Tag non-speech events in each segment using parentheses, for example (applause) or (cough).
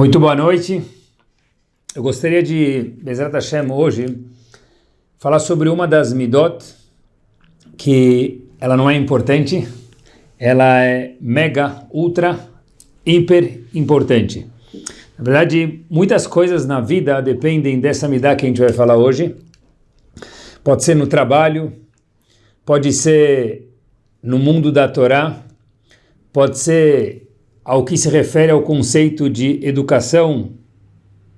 Muito boa noite. Eu gostaria de, Bezerra Hashem, hoje, falar sobre uma das midot que ela não é importante, ela é mega, ultra, hiper importante. Na verdade, muitas coisas na vida dependem dessa midá que a gente vai falar hoje. Pode ser no trabalho, pode ser no mundo da Torá, pode ser ao que se refere ao conceito de educação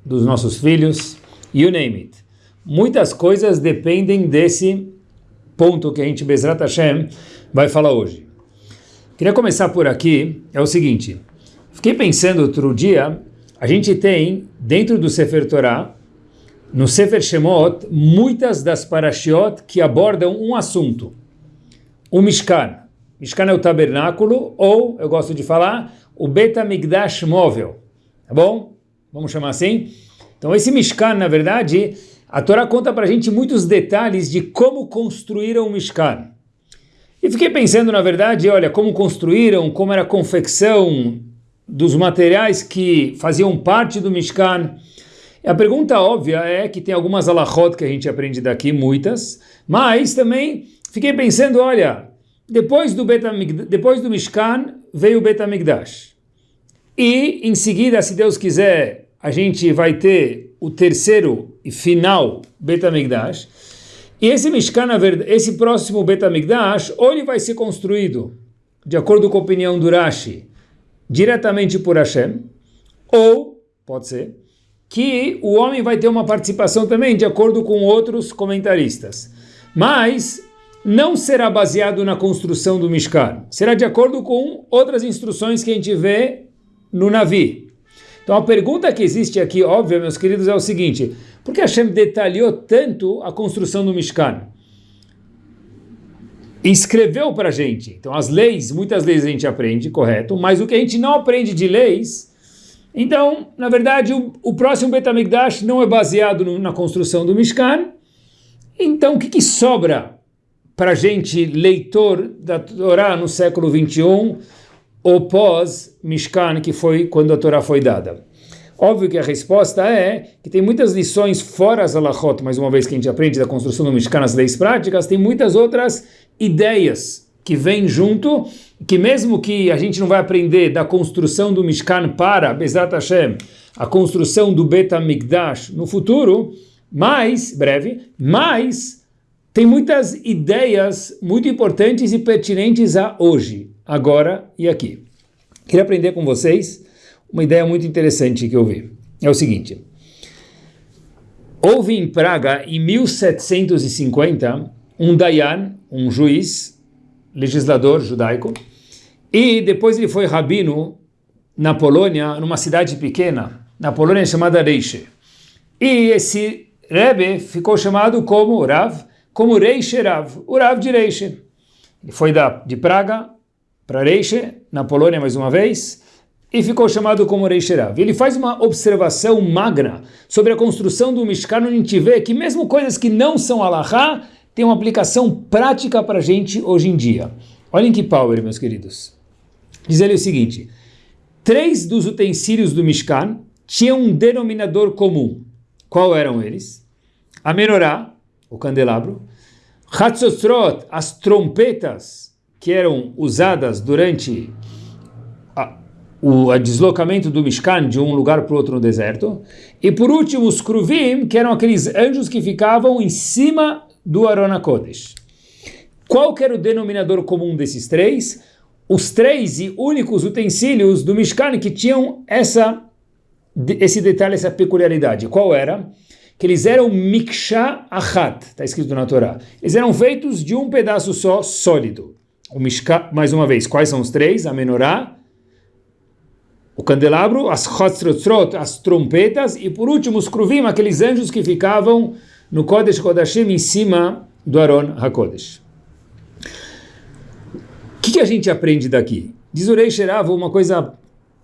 dos nossos filhos, you name it. Muitas coisas dependem desse ponto que a gente, Bezrat Hashem, vai falar hoje. Queria começar por aqui, é o seguinte, fiquei pensando outro dia, a gente tem, dentro do Sefer Torah, no Sefer Shemot, muitas das parashiot que abordam um assunto, o Mishkan. Mishkan é o tabernáculo, ou, eu gosto de falar, o Betamigdash móvel, tá bom? Vamos chamar assim? Então esse Mishkan, na verdade, a Torá conta para a gente muitos detalhes de como construíram o Mishkan. E fiquei pensando, na verdade, olha, como construíram, como era a confecção dos materiais que faziam parte do Mishkan. E a pergunta óbvia é que tem algumas alahot que a gente aprende daqui, muitas, mas também fiquei pensando, olha, depois do, depois do Mishkan veio o Betamigdash. E em seguida, se Deus quiser, a gente vai ter o terceiro e final Betamigdash. E esse Mishkan, esse próximo Betamigdash, ou ele vai ser construído, de acordo com a opinião do Rashi, diretamente por Hashem, ou, pode ser, que o homem vai ter uma participação também, de acordo com outros comentaristas. Mas não será baseado na construção do Mishkan, será de acordo com outras instruções que a gente vê no Navi. Então a pergunta que existe aqui, óbvia, meus queridos, é o seguinte, por que Hashem detalhou tanto a construção do Mishkan? Escreveu para a gente. Então as leis, muitas leis a gente aprende, correto, mas o que a gente não aprende de leis, então, na verdade, o, o próximo Betamigdash não é baseado no, na construção do Mishkan, então o que, que sobra para gente, leitor da Torá no século 21, ou pós-Mishkan, que foi quando a Torá foi dada? Óbvio que a resposta é que tem muitas lições fora as alachot, mais uma vez que a gente aprende da construção do Mishkan, as leis práticas, tem muitas outras ideias que vêm junto, que mesmo que a gente não vai aprender da construção do Mishkan para, Bezat Hashem, a construção do Bet HaMikdash no futuro, mais, breve, mais tem muitas ideias muito importantes e pertinentes a hoje, agora e aqui. Queria aprender com vocês uma ideia muito interessante que eu vi. É o seguinte. Houve em Praga, em 1750, um Dayan, um juiz, legislador judaico, e depois ele foi rabino na Polônia, numa cidade pequena, na Polônia chamada Reiche. E esse Rebbe ficou chamado como Rav, como Reiche Rav, o Rav de Reiche. Ele foi da, de Praga para Reiche, na Polônia mais uma vez, e ficou chamado como Reiche Rav. Ele faz uma observação magna sobre a construção do Mishkan, onde a gente vê que mesmo coisas que não são alahá, tem uma aplicação prática para a gente hoje em dia. Olhem que power, meus queridos. Diz ele o seguinte, três dos utensílios do Mishkan tinham um denominador comum. Qual eram eles? A menorá, o candelabro. Hatzotrot, as trompetas que eram usadas durante a, o a deslocamento do Mishkan de um lugar para o outro no deserto. E por último, os Kruvim, que eram aqueles anjos que ficavam em cima do Arona Kodesh. Qual que era o denominador comum desses três? Os três e únicos utensílios do Mishkan que tinham essa, esse detalhe, essa peculiaridade. Qual era? Que eles eram miksha achat, está escrito na Torá. Eles eram feitos de um pedaço só, sólido. O mishka, mais uma vez, quais são os três? A menorá, o candelabro, as chotzrotzrot, as trompetas, e por último os kruvim, aqueles anjos que ficavam no Kodesh Kodashim, em cima do Aron HaKodesh. O que, que, a gente aprende daqui? Diz o Rei Sherav uma coisa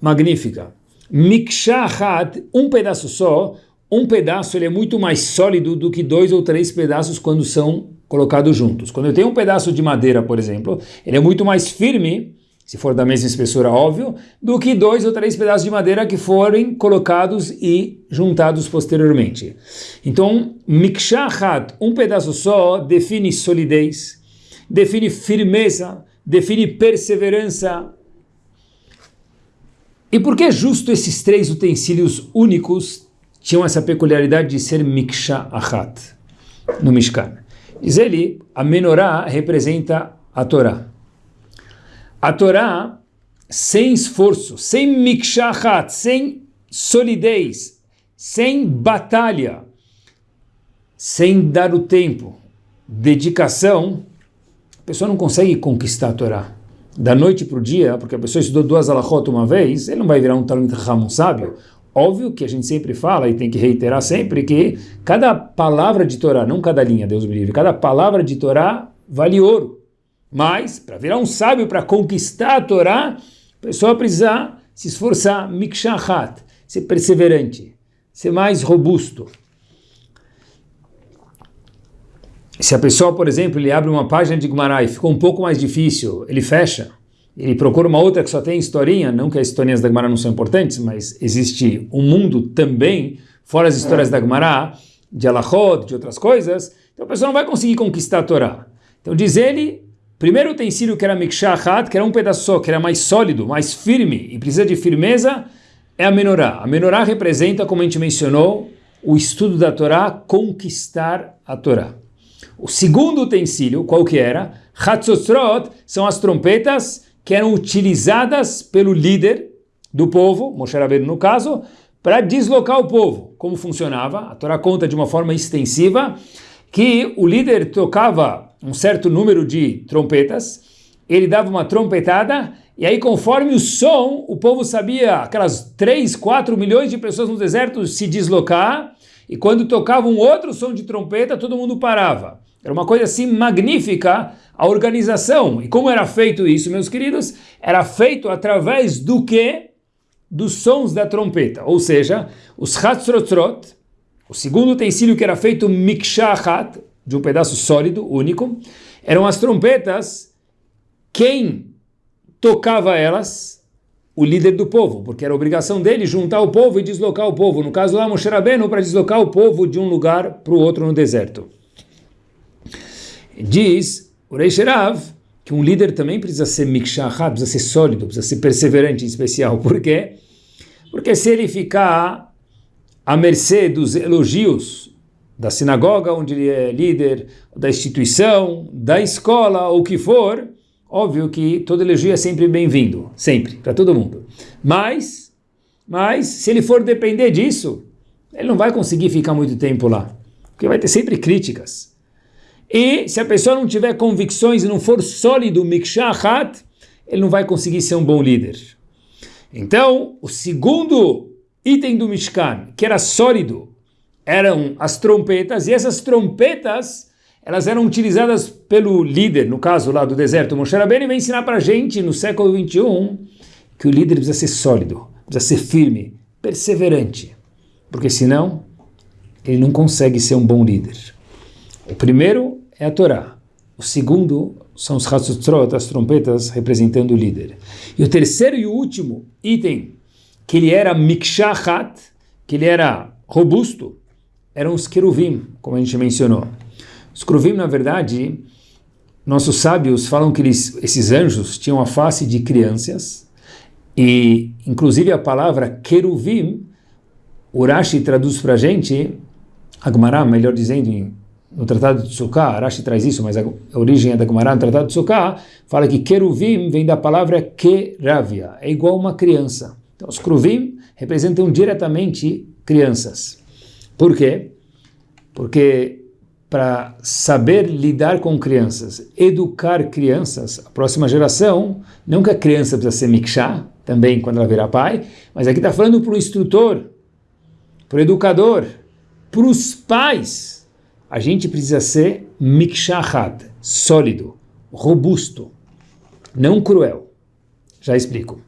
magnífica. Miksha achat, um pedaço só, um pedaço ele é muito mais sólido do que dois ou três pedaços quando são colocados juntos. Quando eu tenho um pedaço de madeira, por exemplo, ele é muito mais firme se for da mesma espessura, óbvio, do que dois ou três pedaços de madeira que forem colocados e juntados posteriormente. Então, Mikshahat, um pedaço só, define solidez, define firmeza, define perseverança. E por que justo esses três utensílios únicos tinham essa peculiaridade de ser Mikshahat no Mishkan? Diz ele, a menorá representa a Torá. A Torá, sem esforço, sem mikshahat, sem solidez, sem batalha, sem dar o tempo, dedicação, a pessoa não consegue conquistar a Torá. Da noite para o dia, porque a pessoa estudou duas alahot uma vez, ele não vai virar um Talmud Raham, sábio. Óbvio que a gente sempre fala e tem que reiterar sempre que cada palavra de Torá, não cada linha, Deus me livre, cada palavra de Torá vale ouro. Mas, para virar um sábio, para conquistar a Torá, a pessoa precisa se esforçar, mikshahat, ser perseverante, ser mais robusto. Se a pessoa, por exemplo, ele abre uma página de Gumará e ficou um pouco mais difícil, ele fecha, ele procura uma outra que só tem historinha, não que as historinhas da Gumará não são importantes, mas existe um mundo também, fora as histórias da Gumará, de Alachot, de outras coisas, então a pessoa não vai conseguir conquistar a Torá. Então diz ele, Primeiro utensílio que era Mikshahat, que era um pedaço só, que era mais sólido, mais firme e precisa de firmeza, é a menorá. A menorá representa, como a gente mencionou, o estudo da Torá, conquistar a Torá. O segundo utensílio, qual que era? Hatzotrot, são as trompetas que eram utilizadas pelo líder do povo, Moshe Rabbeinu no caso, para deslocar o povo. Como funcionava? A Torá conta de uma forma extensiva que o líder tocava um certo número de trompetas, ele dava uma trompetada, e aí conforme o som, o povo sabia, aquelas 3, 4 milhões de pessoas no deserto se deslocar, e quando tocava um outro som de trompeta, todo mundo parava. Era uma coisa assim magnífica a organização. E como era feito isso, meus queridos? Era feito através do que? Dos sons da trompeta. Ou seja, os hatzrotrot, o segundo utensílio que era feito mikshahat, de um pedaço sólido, único, eram as trompetas, quem tocava elas? O líder do povo, porque era obrigação dele juntar o povo e deslocar o povo. No caso lá, Moshe Rabbeinu, para deslocar o povo de um lugar para o outro no deserto. Diz o Rei Sherav que um líder também precisa ser mikshahat, precisa ser sólido, precisa ser perseverante em especial. Por quê? Porque se ele ficar à mercê dos elogios da sinagoga onde ele é líder, da instituição, da escola, ou o que for, óbvio que todo elogio é sempre bem-vindo, sempre, para todo mundo. Mas, mas, se ele for depender disso, ele não vai conseguir ficar muito tempo lá, porque vai ter sempre críticas. E se a pessoa não tiver convicções e não for sólido, mikshahat, ele não vai conseguir ser um bom líder. Então, o segundo item do Mishkan, que era sólido, eram as trompetas, e essas trompetas elas eram utilizadas pelo líder, no caso lá do deserto, Moshe Rabbeinu vai ensinar para a gente no século 21 que o líder precisa ser sólido, precisa ser firme, perseverante, porque senão ele não consegue ser um bom líder. O primeiro é a Torá, o segundo são os Hatzutrot, as trompetas representando o líder. E o terceiro e o último item, que ele era Mikshahat, que ele era robusto, eram os queruvim, como a gente mencionou. Os queruvim, na verdade, nossos sábios falam que eles, esses anjos tinham a face de crianças, e inclusive a palavra queruvim, Urashi traduz para a gente, Agmará, melhor dizendo, no Tratado de Sukkah, Arashi traz isso, mas a origem é da Gemara no Tratado de Sukkah, fala que Keruvim vem da palavra Keravia, é igual uma criança. Então, os Keruvim representam diretamente crianças. Por quê? Porque para saber lidar com crianças, educar crianças, a próxima geração, não que a criança precisa ser mikshá, também quando ela virar pai, mas aqui está falando para o instrutor, para o educador, para os pais. A gente precisa ser mikshahad, sólido, robusto, não cruel. Já explico.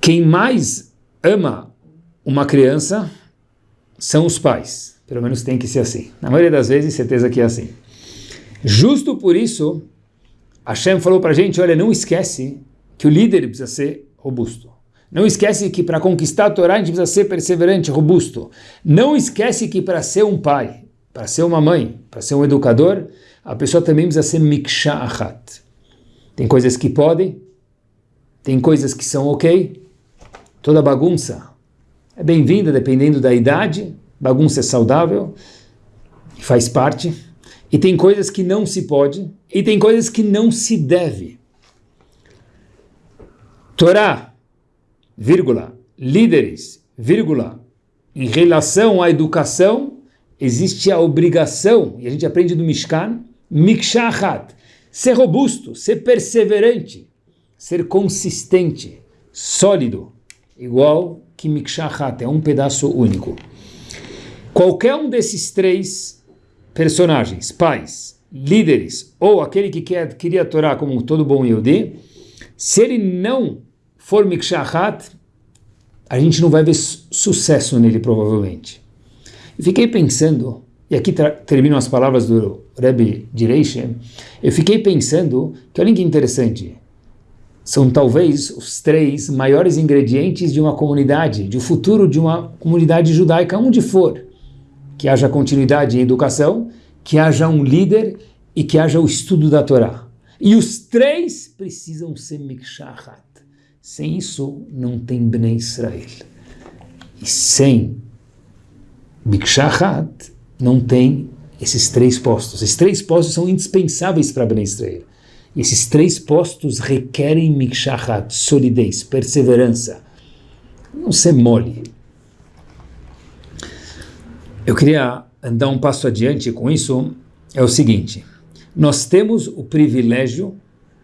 Quem mais ama uma criança são os pais. Pelo menos tem que ser assim. Na maioria das vezes, certeza que é assim. Justo por isso, Hashem falou para a gente, olha, não esquece que o líder precisa ser robusto. Não esquece que para conquistar a Torá a gente precisa ser perseverante, robusto. Não esquece que para ser um pai, para ser uma mãe, para ser um educador, a pessoa também precisa ser miksha achat. Tem coisas que podem, tem coisas que são ok. Toda bagunça é bem-vinda dependendo da idade. Bagunça é saudável, faz parte. E tem coisas que não se pode, e tem coisas que não se deve. Torá, vírgula, líderes, vírgula, em relação à educação, existe a obrigação, e a gente aprende do Mishkan, Mikshahat, ser robusto, ser perseverante, ser consistente, sólido, igual que Mikshahat, é um pedaço único. Qualquer um desses três personagens, pais, líderes, ou aquele que quer adquirir a Torá como todo bom Yehudi, se ele não for Mikshahat, a gente não vai ver sucesso nele provavelmente. E fiquei pensando, e aqui terminam as palavras do Rebbe Direishem, eu fiquei pensando que olha que interessante, são talvez os três maiores ingredientes de uma comunidade, de um futuro de uma comunidade judaica, onde for. Que haja continuidade em educação, que haja um líder e que haja o estudo da Torá. E os três precisam ser mikshahat. Sem isso, não tem Bnei Israel. E sem mikshahat, não tem esses três postos. Esses três postos são indispensáveis para Bnei Israel. Esses três postos requerem mikshahat, solidez, perseverança. Não ser mole. Eu queria andar um passo adiante com isso. É o seguinte: nós temos o privilégio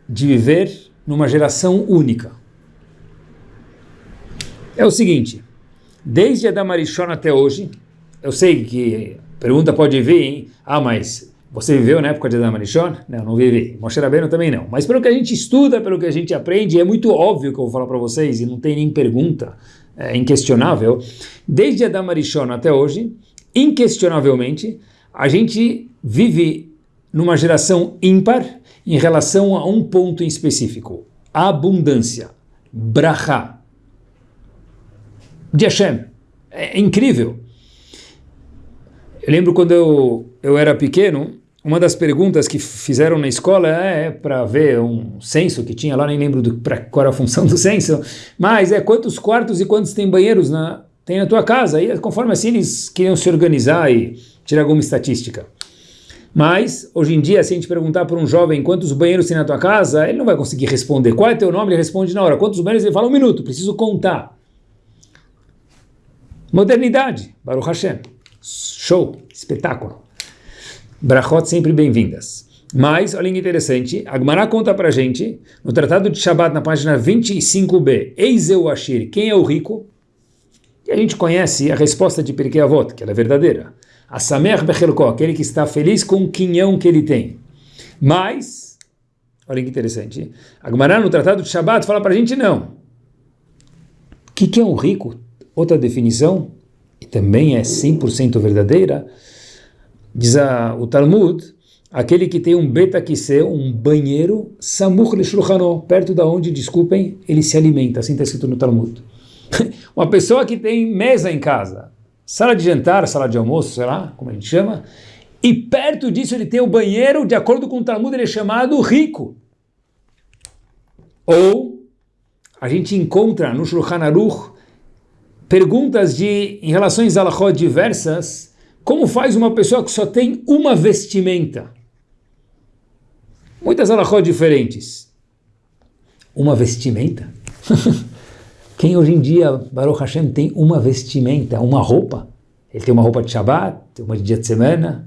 de viver numa geração única. É o seguinte: desde Adam Arishon até hoje, eu sei que pergunta pode vir, hein? Ah, mas você viveu na época de Adam Arishon? Não, não vivi. Moshe Rabbeinu também não. Mas pelo que a gente estuda, pelo que a gente aprende, é muito óbvio que eu vou falar para vocês, e não tem nem pergunta, é inquestionável. Desde Adam Arishon até hoje, inquestionavelmente, a gente vive numa geração ímpar em relação a um ponto em específico. A abundância. Braha. De Hashem. É incrível. Eu lembro quando eu, eu era pequeno, uma das perguntas que fizeram na escola é, é para ver um censo que tinha lá, nem lembro do, pra, qual era a função do censo, mas é quantos quartos e quantos tem banheiros na, tem na tua casa. E conforme assim eles queriam se organizar e tirar alguma estatística. Mas, hoje em dia, se a gente perguntar para um jovem quantos banheiros tem na tua casa, ele não vai conseguir responder. Qual é teu nome? Ele responde na hora. Quantos banheiros? Ele fala um minuto, preciso contar. Modernidade, Baruch Hashem. Show, espetáculo. Brachot sempre bem-vindas. Mas, olha que interessante, Agmará conta pra gente, no Tratado de Shabbat, na página 25b, Eiseu Ashir, quem é o rico? E a gente conhece a resposta de Pirkei Avot, que ela é verdadeira. A Samer Bechelko, aquele que está feliz com o quinhão que ele tem. Mas, olha que interessante, Agmará no Tratado de Shabbat fala pra gente não. O que, que é um rico? Outra definição, e também é 100% verdadeira, Diz a, o Talmud, aquele que tem um betakise, um banheiro, samuch leshulchano, perto da onde, desculpem, ele se alimenta, assim está escrito no Talmud. (laughs) Uma pessoa que tem mesa em casa, sala de jantar, sala de almoço, sei lá, como a gente chama, e perto disso ele tem o banheiro, de acordo com o Talmud, ele é chamado rico. Ou a gente encontra no Shulchan Aruch perguntas de, em relações a alahot diversas, como faz uma pessoa que só tem uma vestimenta? Muitas alahot diferentes. Uma vestimenta? (laughs) Quem hoje em dia, Baruch Hashem, tem uma vestimenta, uma roupa? Ele tem uma roupa de Shabbat, uma de dia de semana.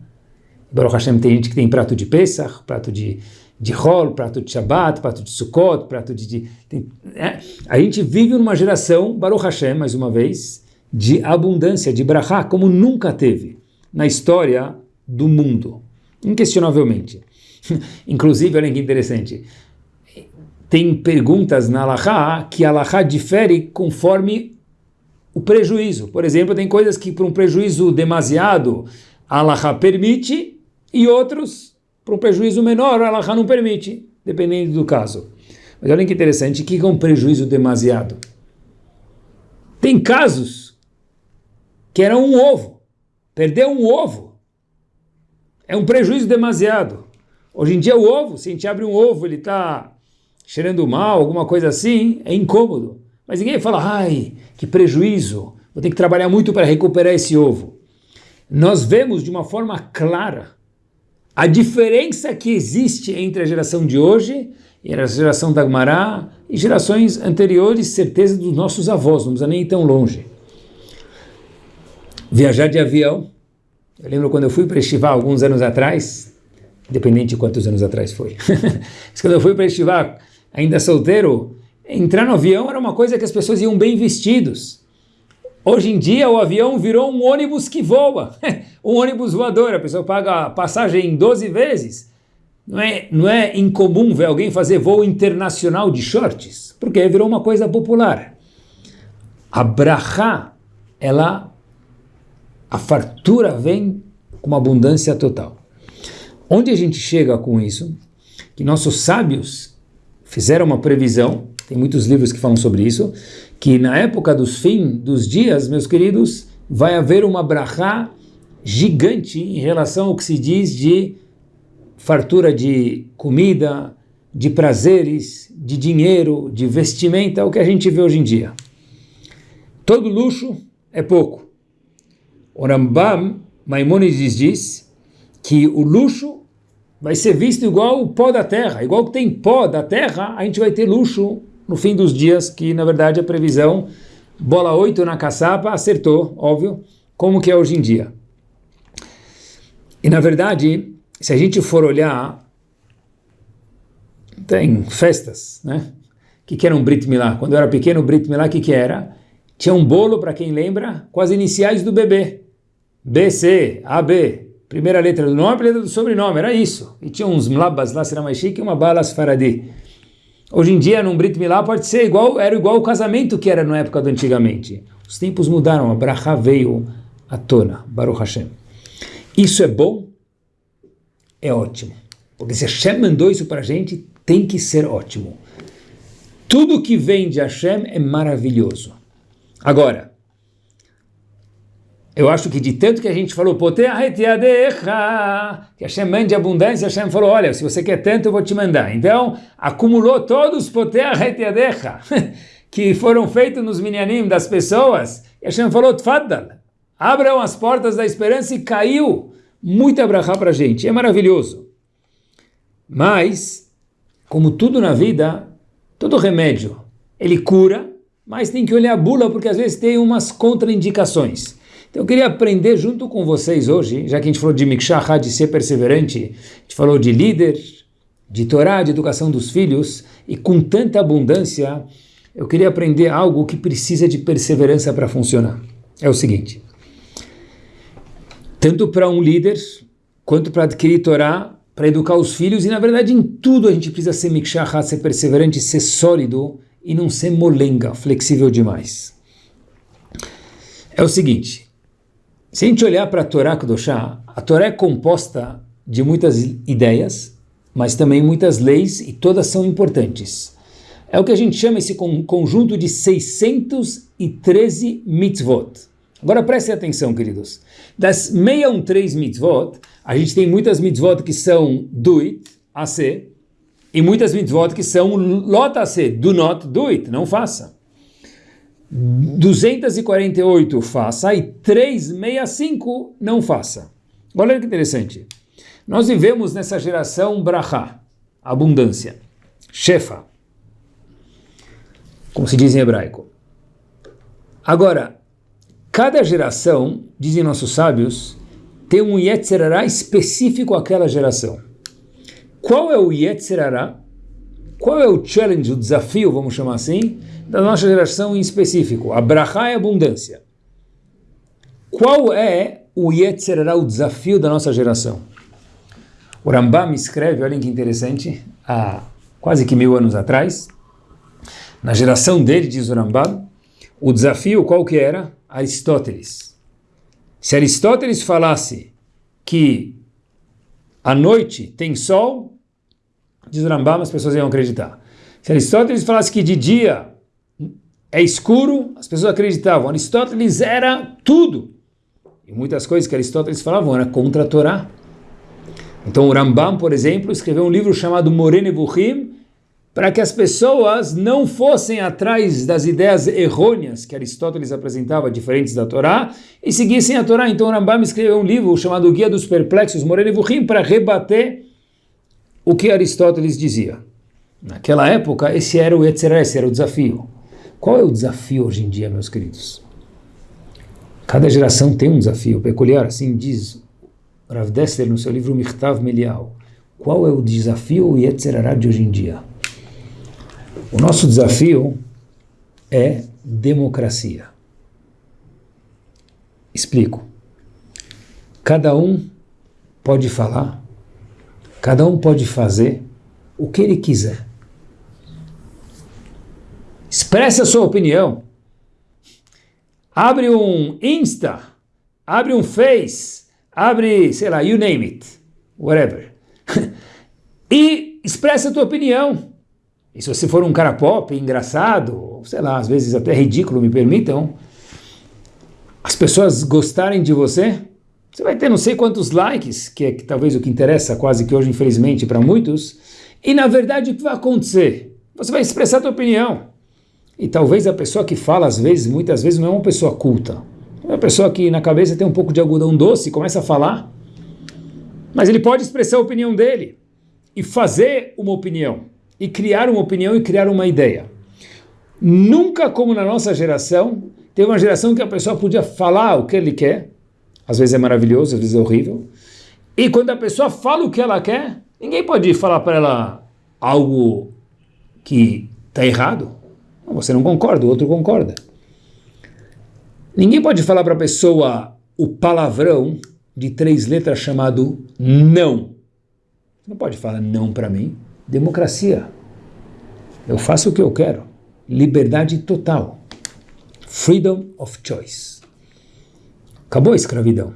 Baruch Hashem tem gente que tem prato de Pesach, prato de, de Hol, prato de Shabbat, prato de Sukkot, prato de... de tem, é? A gente vive numa geração, Baruch Hashem, mais uma vez, de abundância, de brachá, como nunca teve na história do mundo, inquestionavelmente. (laughs) Inclusive, olha que interessante, tem perguntas na Allahá que a Allahá difere conforme o prejuízo. Por exemplo, tem coisas que para um prejuízo demasiado a Allahá permite e outros para um prejuízo menor a Allahá não permite. dependendo do caso. Mas olha que interessante, o que é um prejuízo demasiado? Tem casos que era um ovo, perdeu um ovo, é um prejuízo demasiado. Hoje em dia o ovo, se a gente abre um ovo, ele está cheirando mal, alguma coisa assim, é incômodo. Mas ninguém fala, ai, que prejuízo, vou ter que trabalhar muito para recuperar esse ovo. Nós vemos de uma forma clara a diferença que existe entre a geração de hoje e a geração da Agmará e gerações anteriores, certeza dos nossos avós, não precisa nem ir tão longe. Viajar de avião, eu lembro quando eu fui para Estivá alguns anos atrás, independente de quantos anos atrás foi, (laughs) mas quando eu fui para Estivá, ainda solteiro, entrar no avião era uma coisa que as pessoas iam bem vestidos. Hoje em dia o avião virou um ônibus que voa, (laughs) um ônibus voador, a pessoa paga a passagem 12 vezes. Não é, não é incomum ver alguém fazer voo internacional de shorts, porque virou uma coisa popular. A brachá, ela, a fartura vem com uma abundância total. Onde a gente chega com isso? Que nossos sábios fizeram uma previsão, tem muitos livros que falam sobre isso, que na época dos fim dos dias, meus queridos, vai haver uma brachá gigante em relação ao que se diz de fartura de comida, de prazeres, de dinheiro, de vestimenta, o que a gente vê hoje em dia. Todo luxo é pouco. O Rambam Maimonides diz que o luxo vai ser visto igual o pó da terra, igual que tem pó da terra, a gente vai ter luxo no fim dos dias, que na verdade a previsão, bola 8 na caçapa, acertou, óbvio, como que é hoje em dia. E na verdade, se a gente for olhar, tem festas, né? O que, que era um Brit Milá? Quando eu era pequeno, o Brit Milá, o que, que era? Tinha um bolo, para quem lembra, com as iniciais do bebê. BC, AB, primeira letra do nome, primeira letra do sobrenome, era isso. E tinha uns mlabas lá, será mais chique, e uma balas faradi. Hoje em dia, num Brit Milá, pode ser igual, era igual o casamento que era na época do antigamente. Os tempos mudaram, a Braha veio à tona, Baruch Hashem. Isso é bom? É ótimo. Porque se Hashem mandou isso para a gente, tem que ser ótimo. Tudo que vem de Hashem é maravilhoso. Agora, eu acho que de tanto que a gente falou, que Hashem mande abundância, Hashem falou, olha, se você quer tanto, eu vou te mandar. Então, acumulou todos os (laughs) que foram feitos nos minyanim das pessoas, e Hashem falou, tfaddal, abram as portas da esperança e caiu muita brachá para a gente. É maravilhoso. Mas, como tudo na vida, todo remédio, ele cura, mas tem que olhar a bula, porque às vezes tem umas contraindicações. Então eu queria aprender junto com vocês hoje, já que a gente falou de Mikshah, de ser perseverante, a gente falou de líder, de Torá, de educação dos filhos, e com tanta abundância, eu queria aprender algo que precisa de perseverança para funcionar. É o seguinte, tanto para um líder, quanto para adquirir Torá, para educar os filhos, e na verdade em tudo a gente precisa ser Mikshah, ser perseverante, ser sólido, e não ser molenga, flexível demais. É o seguinte, se a gente olhar para a Torá Kudoshá, a Torá é composta de muitas ideias, mas também muitas leis, e todas são importantes. É o que a gente chama esse conjunto de 613 mitzvot. Agora prestem atenção, queridos. Das 613 mitzvot, a gente tem muitas mitzvot que são do it, AC, e muitas mitzvot que são lot AC, do not do it, não faça. 248 faça e 365 não faça. Olha que interessante. Nós vivemos nessa geração brachá, abundância, shefa, como se diz em hebraico. Agora, cada geração, dizem nossos sábios, tem um Yetzerará específico àquela geração. Qual é o Yetzerará? Qual é o challenge, o desafio, vamos chamar assim, da nossa geração em específico? A brachá é abundância. Qual é o Yetzerará, o desafio da nossa geração? O Rambam escreve, olhem que interessante, há quase que mil anos atrás, na geração dele, diz o Rambam, o desafio qual que era? Aristóteles. Se Aristóteles falasse que a noite tem sol, diz o Rambam, as pessoas iam acreditar. Se Aristóteles falasse que de dia é escuro, as pessoas acreditavam. Aristóteles era tudo. E muitas coisas que Aristóteles falava eram contra a Torá. Então o Rambam, por exemplo, escreveu um livro chamado Morene Buchim, para que as pessoas não fossem atrás das ideias errôneas que Aristóteles apresentava, diferentes da Torá, e seguissem a Torá. Então o Rambam escreveu um livro chamado Guia dos Perplexos, Morene Buchim, para rebater o que Aristóteles dizia. Naquela época, esse era o Yetzirah, esse era o desafio. Qual é o desafio hoje em dia, meus queridos? Cada geração tem um desafio peculiar, assim diz Rav Dessler no seu livro Mirtav Melial. Qual é o desafio o Yetzirah de hoje em dia? O nosso desafio é democracia. Explico. Cada um pode falar, cada um pode fazer o que ele quiser. Expresse a sua opinião. Abre um Insta, abre um Face, abre, sei lá, you name it, whatever. (laughs) e expressa a tua opinião. E se você for um cara pop, engraçado, sei lá, às vezes até ridículo, me permitam, as pessoas gostarem de você, você vai ter não sei quantos likes, que é que, talvez o que interessa quase que hoje, infelizmente, para muitos, e na verdade o que vai acontecer? Você vai expressar a tua opinião. E talvez a pessoa que fala, às vezes, muitas vezes, não é uma pessoa culta. É uma pessoa que na cabeça tem um pouco de algodão doce e começa a falar. Mas ele pode expressar a opinião dele e fazer uma opinião e criar uma opinião e criar uma ideia. Nunca como na nossa geração, teve uma geração que a pessoa podia falar o que ele quer, às vezes é maravilhoso, às vezes é horrível, e quando a pessoa fala o que ela quer, ninguém pode falar para ela algo que está errado. Você não concorda, o outro concorda. Ninguém pode falar para a pessoa o palavrão de três letras chamado não. Você não pode falar não para mim. Democracia. Eu faço o que eu quero. Liberdade total. Freedom of choice. Acabou a escravidão.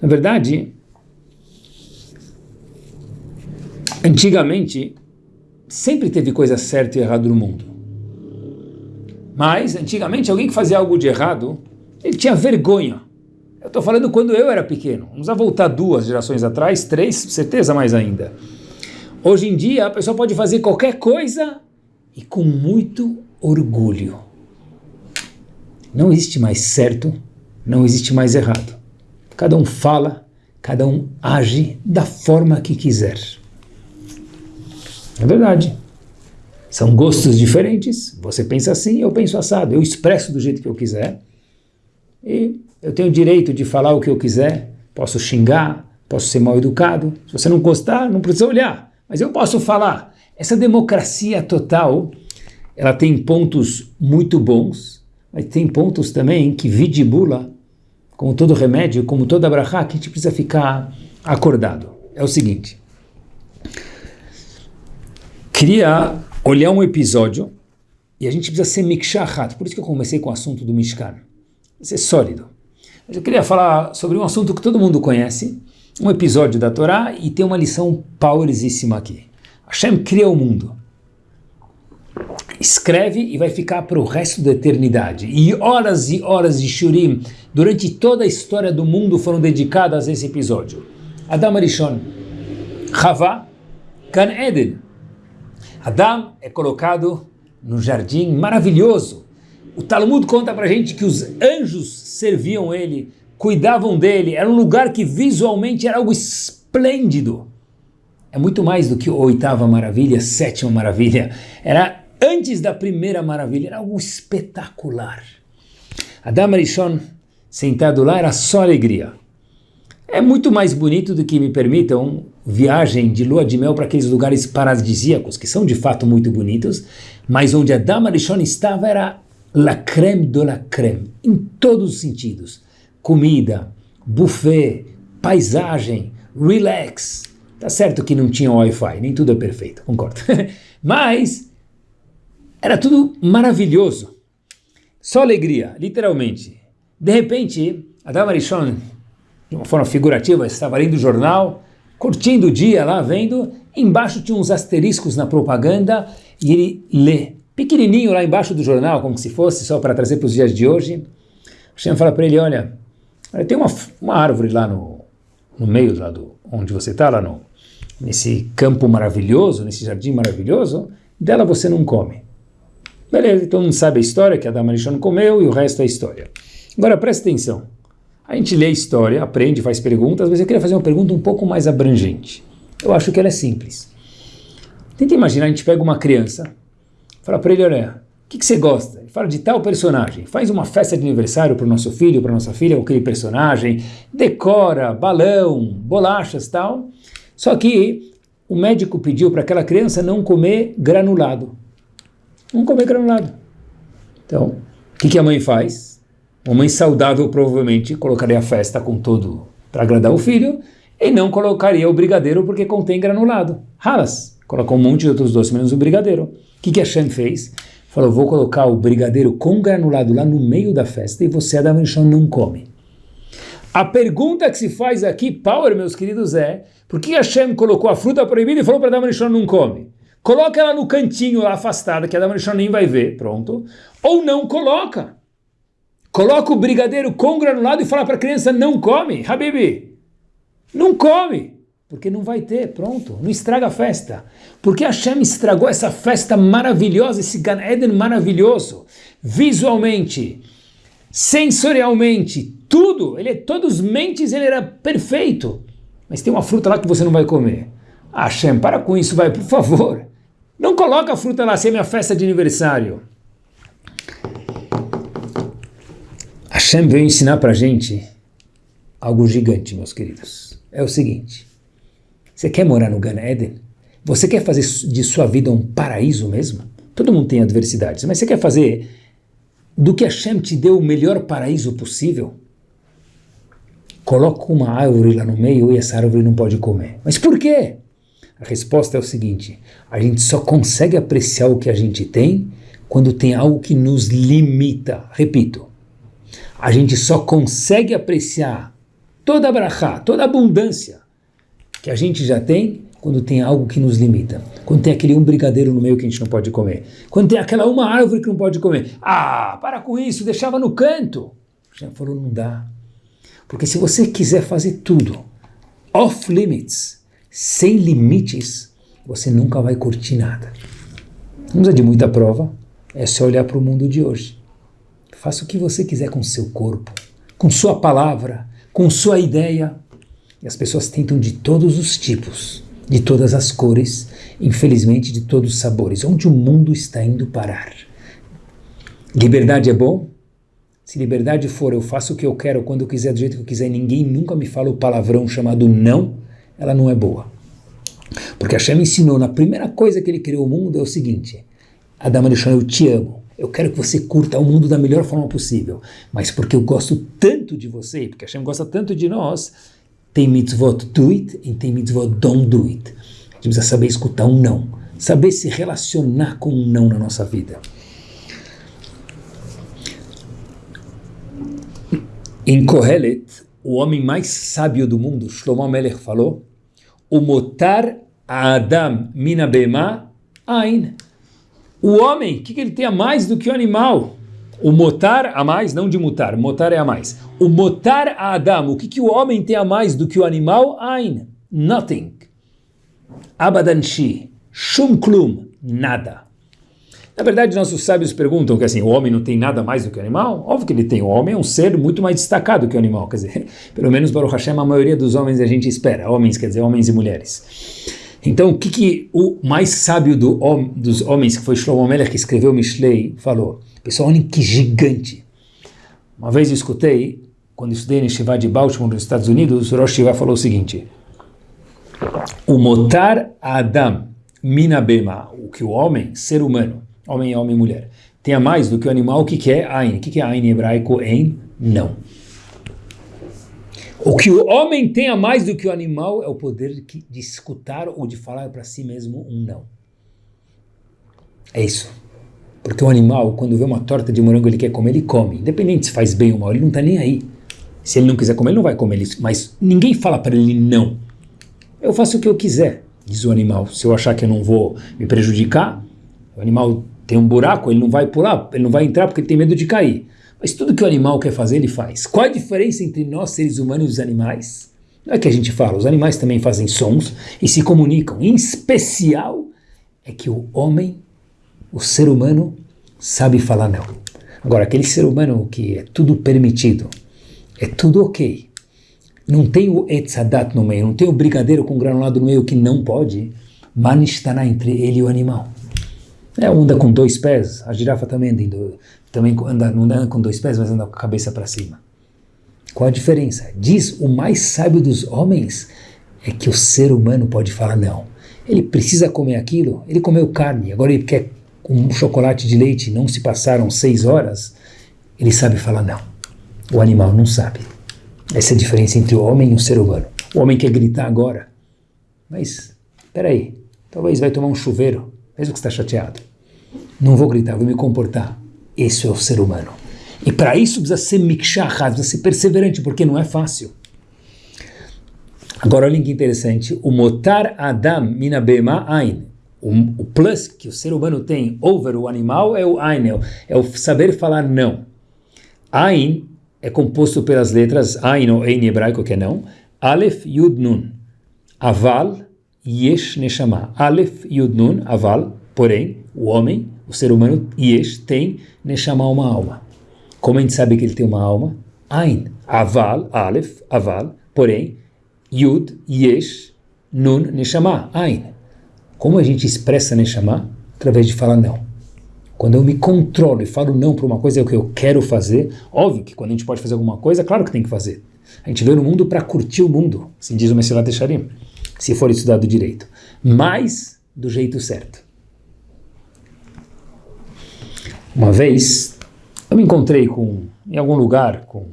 Na verdade, antigamente, sempre teve coisa certa e errada no mundo. Mas, antigamente, alguém que fazia algo de errado, ele tinha vergonha. Eu estou falando quando eu era pequeno. Vamos voltar duas gerações atrás, três, certeza mais ainda. Hoje em dia, a pessoa pode fazer qualquer coisa e com muito orgulho. Não existe mais certo, não existe mais errado. Cada um fala, cada um age da forma que quiser. É verdade. São gostos diferentes. Você pensa assim, eu penso assado. Eu expresso do jeito que eu quiser. E eu tenho o direito de falar o que eu quiser. Posso xingar, posso ser mal educado. Se você não gostar, não precisa olhar. Mas eu posso falar, essa democracia total, ela tem pontos muito bons, mas tem pontos também que vidibula, como todo remédio, como toda brachá, que a gente precisa ficar acordado. É o seguinte, queria olhar um episódio e a gente precisa ser mikshahat, por isso que eu comecei com o assunto do Mishkan, ser sólido. Mas eu queria falar sobre um assunto que todo mundo conhece, um episódio da Torá e tem uma lição powerosíssima aqui. Hashem cria o mundo, escreve e vai ficar para o resto da eternidade. E horas e horas de shurim durante toda a história do mundo foram dedicadas a esse episódio. Adam Arishon, Havá, Gan Eden. Adam é colocado no jardim maravilhoso. O Talmud conta para gente que os anjos serviam ele cuidavam dele, era um lugar que visualmente era algo esplêndido. É muito mais do que oitava maravilha, sétima maravilha. Era antes da primeira maravilha, era algo espetacular. Adam Arishon, sentado lá, era só alegria. É muito mais bonito do que me permitam viagem de lua de mel para aqueles lugares paradisíacos, que são de fato muito bonitos, mas onde Adam Arishon estava era la creme de la creme, em todos os sentidos comida, buffet, paisagem, relax. Tá certo que não tinha Wi-Fi, nem tudo é perfeito, concordo. (laughs) Mas era tudo maravilhoso. Só alegria, literalmente. De repente, Adam Arishon, de uma forma figurativa, estava lendo o jornal, curtindo o dia lá, vendo, Embaixo tinha uns asteriscos na propaganda e ele lê, pequenininho lá embaixo do jornal, como se fosse só para trazer para os dias de hoje. Hashem fala para ele, olha, tem uma, uma árvore lá no, no meio lá do, onde você está, lá no, nesse campo maravilhoso, nesse jardim maravilhoso, dela você não come. Beleza, todo mundo sabe a história, que a Dama não comeu e o resto é história. Agora presta atenção. A gente lê a história, aprende, faz perguntas, mas eu queria fazer uma pergunta um pouco mais abrangente. Eu acho que ela é simples. Tenta imaginar, a gente pega uma criança, fala para ele, olha, o que, que, você gosta? Ele fala de tal personagem, faz uma festa de aniversário para o nosso filho, para nossa filha, aquele personagem, decora, balão, bolachas tal. Só que o médico pediu para aquela criança não comer granulado. Não comer granulado. Então, o que, que a mãe faz? Uma mãe saudável provavelmente colocaria a festa com todo para agradar o filho e não colocaria o brigadeiro porque contém granulado. Halas, colocou um monte de outros doces menos o brigadeiro. O que, que a Shem fez? Falou, vou colocar o brigadeiro com granulado lá no meio da festa e você, Adam Rishon, não come. A pergunta que se faz aqui, Power, meus queridos, é por que Hashem colocou a fruta proibida e falou para Adam Rishon não come? Coloca ela no cantinho lá afastada, que Adam Rishon nem vai ver, pronto. Ou não coloca. Coloca o brigadeiro com granulado e fala para a criança não come. Habibi, não come, porque não vai ter, pronto, não estraga a festa. Porque Hashem estragou essa festa maravilhosa, esse Gan Eden maravilhoso, visualmente, sensorialmente, tudo, ele é todos mentes, ele era perfeito. Mas tem uma fruta lá que você não vai comer. Hashem, para com isso, vai, por favor. Não coloca a fruta lá, se é minha festa de aniversário. Hashem veio ensinar para gente algo gigante, meus queridos é o seguinte: você quer morar no Gan Eden? Você quer fazer de sua vida um paraíso mesmo? Todo mundo tem adversidades, mas você quer fazer do que Hashem te deu o melhor paraíso possível? Coloca uma árvore lá no meio e essa árvore não pode comer. Mas por quê? A resposta é o seguinte: a gente só consegue apreciar o que a gente tem quando tem algo que nos limita. Repito, a gente só consegue apreciar toda a brachá, toda a abundância que a gente já tem quando tem algo que nos limita. Quando tem aquele um brigadeiro no meio que a gente não pode comer. Quando tem aquela uma árvore que não pode comer. Ah, para com isso, deixava no canto. Já falou, não dá. Porque se você quiser fazer tudo off limits, sem limites, você nunca vai curtir nada. Não precisa de muita prova, é só olhar para o mundo de hoje. Faça o que você quiser com seu corpo, com sua palavra, com sua ideia. E as pessoas tentam de todos os tipos, de todas as cores, infelizmente de todos os sabores. Onde o mundo está indo parar? Liberdade é bom? Se liberdade for eu faço o que eu quero, quando eu quiser, do jeito que eu quiser, ninguém nunca me fala o palavrão chamado não, ela não é boa. Porque Hashem ensinou, na primeira coisa que ele criou o mundo é o seguinte, Adama deixou eu te amo. Eu quero que você curta o mundo da melhor forma possível. Mas porque eu gosto tanto de você, porque a Hashem gosta tanto de nós, tem mitzvot do it e tem mitzvot don't do it. A gente precisa saber escutar um não. Saber se relacionar com um não na nossa vida. Em Kohelet, o homem mais sábio do mundo, Shlomo Melech, falou: O motar Adam minabema ain. O homem, o que, que ele tem a mais do que o animal? O motar a mais, não de mutar, motar é a mais. O motar a Adam, o que, que o homem tem a mais do que o animal? Ain, nothing. Abadanshi, shum klum, nada. Na verdade, nossos sábios perguntam que assim, o homem não tem nada mais do que o animal? Óbvio que ele tem. O homem é um ser muito mais destacado que o animal. Quer dizer, (laughs) pelo menos para o Hashem, a maioria dos homens a gente espera. Homens, quer dizer, homens e mulheres. Então, o que, que o mais sábio do, dos homens, que foi Shlomo Melech, que escreveu Mishlei, falou? Pessoal, olhem que gigante. Uma vez eu escutei, quando estudei no Shiva de Baltimore, nos Estados Unidos, o Rosh Shiva falou o seguinte, o motar Adam minabema, o que o homem, ser humano, homem, homem e mulher, tenha mais do que o animal, o que, que é Ain? O que, que é Ain em hebraico? Em não. O que o homem tem a mais do que o animal é o poder de escutar ou de falar para si mesmo um não. É isso. Porque o animal, quando vê uma torta de morango, ele quer comer, ele come. Independente se faz bem ou mal, ele não está nem aí. Se ele não quiser comer, ele não vai comer isso. Mas ninguém fala para ele não. Eu faço o que eu quiser. diz o animal. Se eu achar que eu não vou me prejudicar, o animal tem um buraco, ele não vai pular, ele não vai entrar porque ele tem medo de cair. Mas tudo que o animal quer fazer, ele faz. Qual a diferença entre nós, seres humanos, e os animais? Não é que a gente fala, os animais também fazem sons e se comunicam. Em especial é que o homem, o ser humano, sabe falar não. Agora, aquele ser humano que é tudo permitido, é tudo ok, não tem o etzadat no meio, não tem o brigadeiro com granulado no meio que não pode, manistana entre ele e o animal. É, anda com dois pés, a girafa também anda, também anda, não anda com dois pés, mas anda com a cabeça para cima. Qual a diferença? Diz o mais sábio dos homens é que o ser humano pode falar não. Ele precisa comer aquilo, ele comeu carne, agora ele quer um chocolate de leite, não se passaram seis horas, ele sabe falar não. O animal não sabe. Essa é a diferença entre o homem e o ser humano. O homem quer gritar agora, mas, peraí, talvez vai tomar um chuveiro, mesmo que está chateado. Não vou gritar, vou me comportar. Esse é o ser humano. E para isso precisa ser mikshahad, precisa ser perseverante, porque não é fácil. Agora olha que interessante, o motar adam mina bema ain, o, plus que o ser humano tem over o animal é o ain, é o é saber falar não. Ain é composto pelas letras ain ou ein hebraico que é não, alef yud nun, aval yesh neshama, alef yud nun, aval, porém, o homem, o ser humano, yesh, tem neshama uma alma. Como a gente sabe que ele tem uma alma? Ain, aval, alef, aval, porém, yud, yesh, nun, neshama, ain. Como a gente expressa neshama? Através de falar não. Quando eu me controlo e falo não para uma coisa que eu quero fazer, óbvio que quando a gente pode fazer alguma coisa, claro que tem que fazer. A gente veio no mundo para curtir o mundo, assim diz o Messilat Echarim, se for estudado direito. Mas do jeito certo. Uma vez, eu me encontrei com, em algum lugar com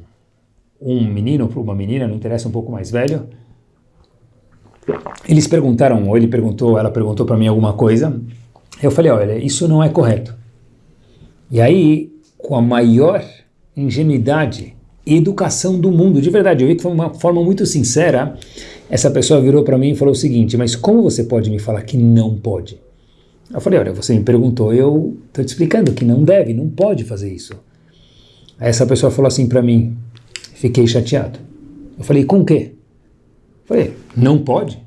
um menino ou uma menina, não interessa, um pouco mais velho. Eles perguntaram, ou ele perguntou, ela perguntou para mim alguma coisa. Eu falei, olha, isso não é correto. E aí, com a maior ingenuidade e educação do mundo, de verdade, eu vi que foi uma forma muito sincera, essa pessoa virou para mim e falou o seguinte, mas como você pode me falar que não pode? Eu falei, olha, você me perguntou, eu estou te explicando que não deve, não pode fazer isso. Aí essa pessoa falou assim para mim, fiquei chateado. Eu falei, com o quê? Eu falei, não pode?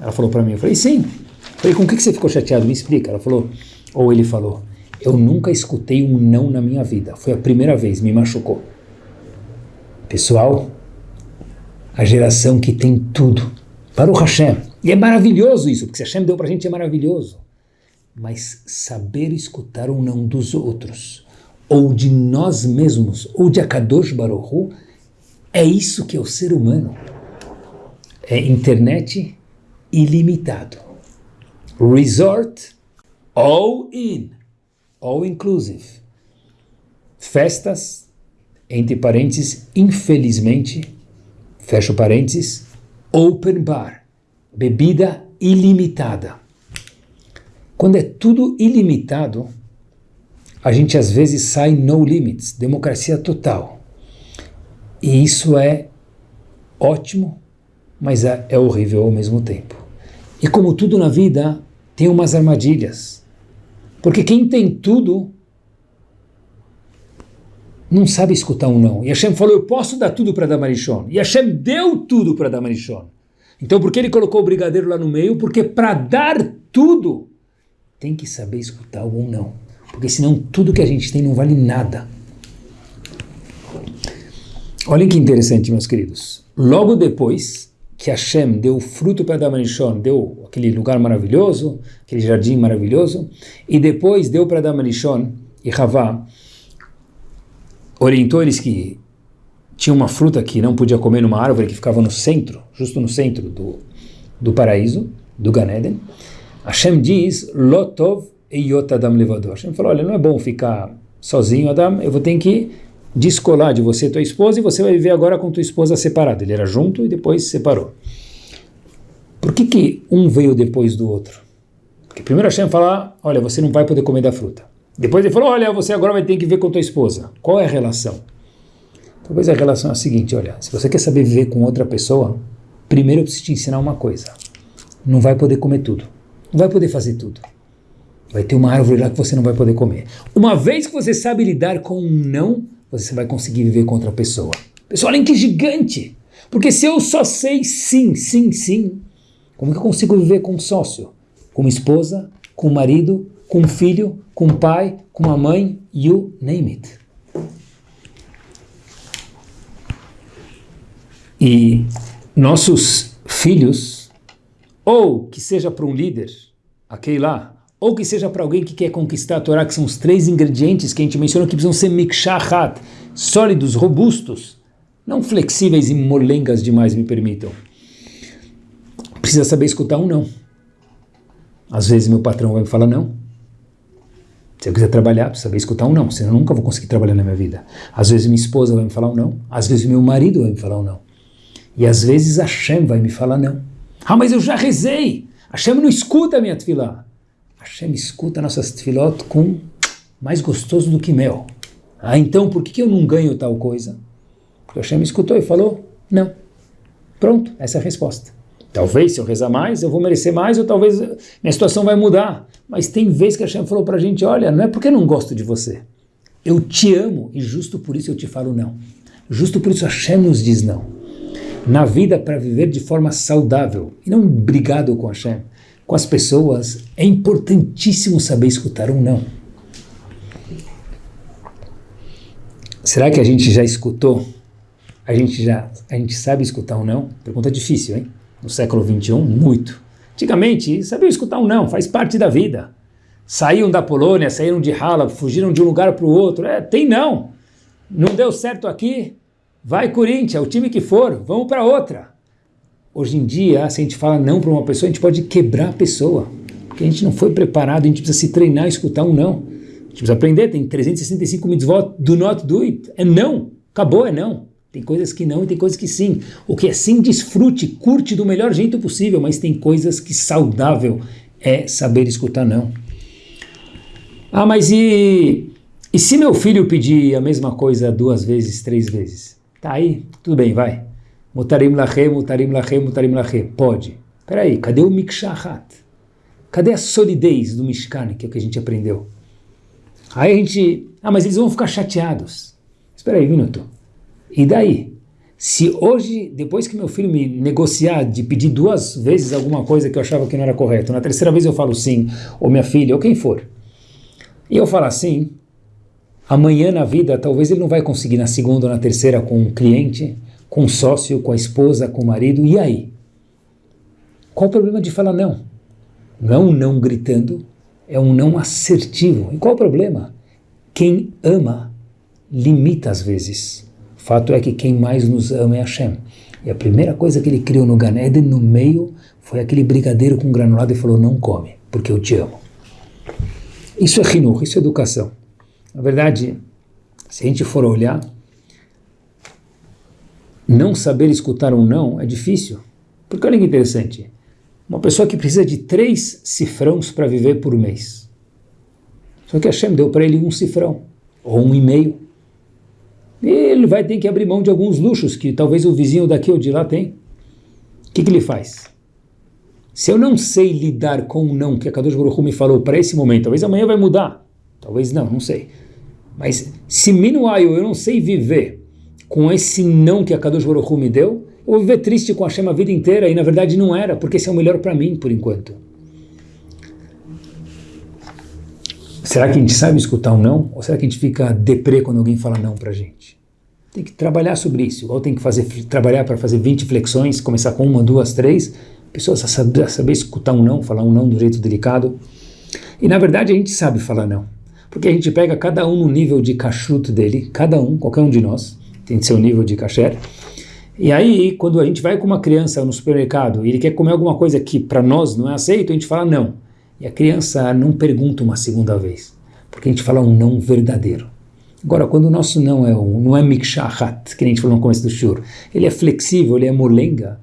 Ela falou para mim, eu falei, sim. Eu falei, com o que você ficou chateado? Me explica. Ela falou, ou ele falou, eu nunca escutei um não na minha vida. Foi a primeira vez, me machucou. Pessoal, a geração que tem tudo. Para o Hashem. E é maravilhoso isso, porque se Hashem deu para a gente é maravilhoso. Mas saber escutar o não dos outros ou de nós mesmos, ou de Akadosh Baruchu, é isso que é o ser humano. É internet ilimitado. Resort, all in, all inclusive. Festas, entre parênteses, infelizmente, fecho parênteses, open bar, bebida ilimitada. Quando é tudo ilimitado, a gente às vezes sai no limits, democracia total. E isso é ótimo, mas é, é horrível ao mesmo tempo. E como tudo na vida, tem umas armadilhas. Porque quem tem tudo não sabe escutar um não. E Hashem falou, eu posso dar tudo para Damarishon. E Hashem deu tudo para Damarishon. Então por que ele colocou o brigadeiro lá no meio? Porque para dar tudo, tem que saber escutar um não. Porque senão tudo que a gente tem não vale nada. Olhem que interessante, meus queridos. Logo depois que Hashem deu o fruto para Damanishon, deu aquele lugar maravilhoso, aquele jardim maravilhoso, e depois deu para Damanishon e Havá, orientou eles que tinha uma fruta que não podia comer numa árvore que ficava no centro, justo no centro do, do paraíso, do Ganeden. Hashem diz, Lotov Eyot Adam Levador. Hashem falou, olha, não é bom ficar sozinho, Adam, eu vou ter que descolar de você tua esposa e você vai viver agora com tua esposa separada. Ele era junto e depois separou. Por que, que um veio depois do outro? Porque primeiro Hashem fala, olha, você não vai poder comer da fruta. Depois ele falou, olha, você agora vai ter que viver com tua esposa. Qual é a relação? Talvez a relação é a seguinte, olha, se você quer saber viver com outra pessoa, primeiro eu preciso te ensinar uma coisa. não vai poder comer tudo. Não vai poder fazer tudo. Vai ter uma árvore lá que você não vai poder comer. Uma vez que você sabe lidar com um não, você vai conseguir viver com outra pessoa. Pessoal, olhem que gigante! Porque se eu só sei sim, sim, sim, como que eu consigo viver com um sócio? Com uma esposa, com um marido, com um filho, com um pai, com uma mãe, you name it. E nossos filhos, ou que seja para um líder, aquele lá, ou que seja para alguém que quer conquistar a Torá, que são os três ingredientes que a gente mencionou que precisam ser mikshahat, sólidos, robustos, não flexíveis e molengas demais, me permitam. Precisa saber escutar um não. Às vezes meu patrão vai me falar não. Se eu quiser trabalhar, precisa saber escutar um não, senão eu nunca vou conseguir trabalhar na minha vida. Às vezes minha esposa vai me falar um não, às vezes meu marido vai me falar um não. E às vezes Hashem vai me falar não. Ah, mas eu já rezei. Hashem não escuta a minha tefilá. Hashem escuta nossas tefilot com mais gostoso do que mel. Ah, então por que eu não ganho tal coisa? Porque Hashem escutou e falou, não. Pronto, essa é a resposta. Talvez se eu rezar mais, eu vou merecer mais, ou talvez minha situação vai mudar. Mas tem vezes que Hashem falou para a gente, olha, não é porque eu não gosto de você. Eu te amo e justo por isso eu te falo não. Justo por isso Hashem nos diz não. Na vida, para viver de forma saudável, e não brigado com Hashem, com as pessoas, é importantíssimo saber escutar um não. Será que a gente já escutou? A gente já a gente sabe escutar um não? Pergunta difícil, hein? No século 21, muito. Antigamente, sabiam escutar um não, faz parte da vida. Saíram da Polônia, saíram de Halab, fugiram de um lugar para o outro. É, tem não. Não deu certo aqui, vai Corinthians, o time que for, vamos para outra. Hoje em dia, se a gente fala não para uma pessoa, a gente pode quebrar a pessoa. Porque a gente não foi preparado, a gente precisa se treinar a escutar um não. A gente precisa aprender, tem 365 mitzvot, do not do it. É não, acabou, é não. Tem coisas que não e tem coisas que sim. O que é sim, desfrute, curte do melhor jeito possível, mas tem coisas que saudável é saber escutar não. Ah, mas e, e se meu filho pedir a mesma coisa duas vezes, três vezes? Tá aí, tudo bem, vai. Mutarim lache, mutarim lache, mutarim lache. Pode. Peraí, cadê o mikshahat? Cadê a solidez do mishkan, que é o que a gente aprendeu? Aí a gente... Ah, mas eles vão ficar chateados. Espera aí um minuto. E daí? Se hoje, depois que meu filho me negociar de pedir duas vezes alguma coisa que eu achava que não era correto, na terceira vez eu falo sim, ou minha filha, ou quem for, e eu falar sim, amanhã na vida talvez ele não vai conseguir na segunda ou na terceira com um cliente, com um sócio, com a esposa, com o marido, e aí? Qual o problema de falar não? Não é um não gritando, é um não assertivo. E qual o problema? Quem ama limita às vezes. Fato é que quem mais nos ama é Hashem. E a primeira coisa que ele criou no Gan Eden, no meio, foi aquele brigadeiro com granulado e falou, não come, porque eu te amo. Isso é rinur, isso é educação. Na verdade, se a gente for olhar, não saber escutar um não é difícil. Porque olha que interessante, uma pessoa que precisa de três cifrões para viver por mês. Só que Hashem deu para ele um cifrão, ou um e-mail. E ele vai ter que abrir mão de alguns luxos que talvez o vizinho daqui ou de lá tem. O que, que ele faz? Se eu não sei lidar com o não que a Kadosh Baruch Hu me falou para esse momento, talvez amanhã vai mudar. Talvez não, não sei. Mas se meanwhile eu não sei viver com esse não que a Kadosh Baruch Hu me deu, eu vou viver triste com a Hashem a vida inteira e na verdade não era, porque esse é o melhor para mim por enquanto. Será que a gente sabe escutar um não? Ou será que a gente fica deprê quando alguém fala não pra gente? Tem que trabalhar sobre isso. Ou tem que fazer, trabalhar para fazer 20 flexões, começar com uma, duas, três. Pessoas saber, saber escutar um não, falar um não do jeito delicado. E na verdade a gente sabe falar não. Porque a gente pega cada um no nível de cachuto dele, cada um, qualquer um de nós, tem seu nível de kasher. E aí, quando a gente vai com uma criança no supermercado e ele quer comer alguma coisa que para nós não é aceito, a gente fala não. E a criança não pergunta uma segunda vez, porque a gente fala um não verdadeiro. Agora, quando o nosso não é um, não é mikshahat, que a gente falou no começo do shur, ele é flexível, ele é molenga,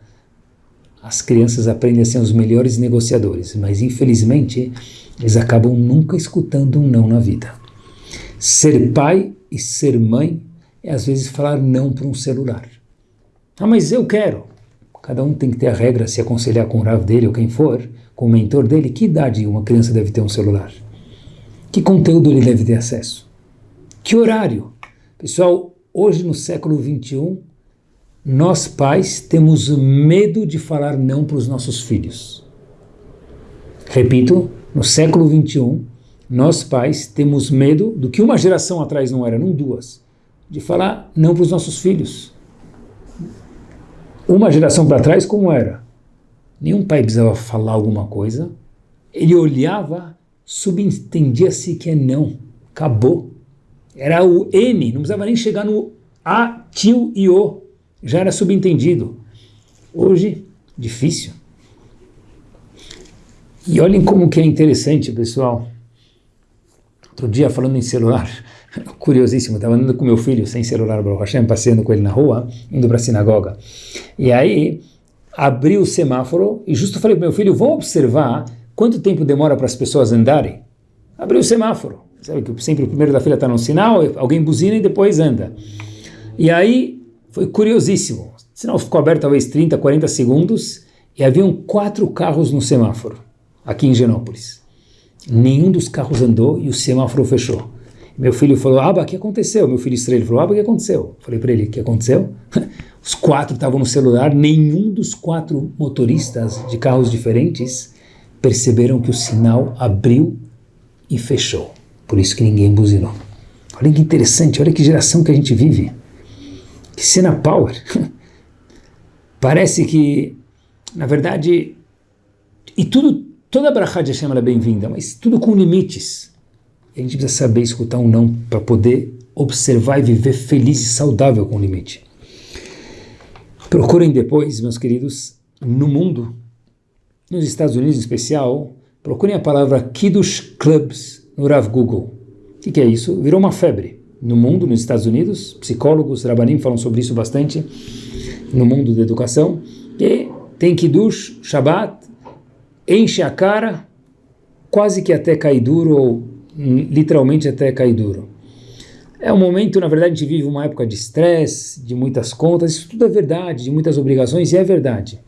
as crianças aprendem a ser os melhores negociadores, mas infelizmente eles acabam nunca escutando um não na vida. Ser pai e ser mãe é às vezes falar não para um celular. Ah, mas eu quero. cada um tem que ter a regra, se aconselhar com o Rav dele ou quem for, com o mentor dele, que idade uma criança deve ter um celular? Que conteúdo ele deve ter acesso? Que horário? Pessoal, hoje no século 21, nós pais temos medo de falar não para os nossos filhos. Repito, no século 21, nós pais temos medo do que uma geração atrás não era, não duas, de falar não para os nossos filhos. Uma geração para trás, como era? Nenhum pai precisava falar alguma coisa, ele olhava, subentendia-se que é não, acabou. Era o N, não precisava nem chegar no A, tio e O, já era subentendido. Hoje, difícil. E olhem como que é interessante, pessoal. Outro dia, falando em celular, (laughs) curiosíssimo, estava andando com meu filho sem celular, passeando com ele na rua, indo para a sinagoga. E aí, abri o semáforo e justo falei para meu filho, vamos observar quanto tempo demora para as pessoas andarem. Abri o semáforo. Sabe que sempre o primeiro da fila está no sinal, alguém buzina e depois anda. E aí, foi curiosíssimo. O sinal ficou aberto talvez 30, 40 segundos e haviam quatro carros no semáforo, aqui em Genópolis. Nenhum dos carros andou e o semáforo fechou. Meu filho falou, Aba, o que aconteceu? Meu filho estranho falou, Aba, o que aconteceu? Falei para ele, o que aconteceu? (laughs) Os quatro estavam no celular, nenhum dos quatro motoristas de carros diferentes perceberam que o sinal abriu e fechou. Por isso que ninguém buzinou. Olha que interessante, olha que geração que a gente vive. Que cena power. (laughs) Parece que, na verdade, e tudo, toda a Brachá de Hashem é bem-vinda, mas tudo com limites. E a gente precisa saber escutar um não para poder observar e viver feliz e saudável com o limite. Procurem depois, meus queridos, no mundo, nos Estados Unidos em especial, procurem a palavra Kiddush Clubs no Rav Google. O que, que, é isso? Virou uma febre no mundo, nos Estados Unidos. Psicólogos, Rabanim falam sobre isso bastante no mundo da educação. E tem Kiddush, Shabbat, enche a cara, quase que até cai duro, ou literalmente até cai duro. É um momento, na verdade, a gente vive uma época de estresse, de muitas contas, isso tudo é verdade, de muitas obrigações, e é verdade.